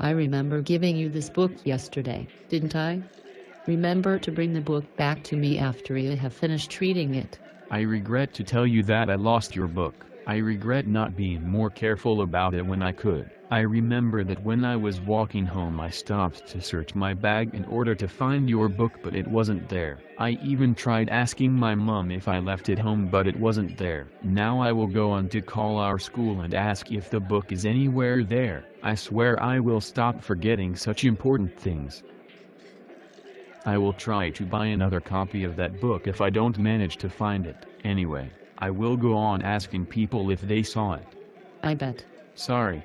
I remember giving you this book yesterday, didn't I? Remember to bring the book back to me after you have finished reading it. I regret to tell you that I lost your book. I regret not being more careful about it when I could. I remember that when I was walking home I stopped to search my bag in order to find your book but it wasn't there. I even tried asking my mom if I left it home but it wasn't there. Now I will go on to call our school and ask if the book is anywhere there. I swear I will stop forgetting such important things. I will try to buy another copy of that book if I don't manage to find it. Anyway, I will go on asking people if they saw it. I bet. Sorry.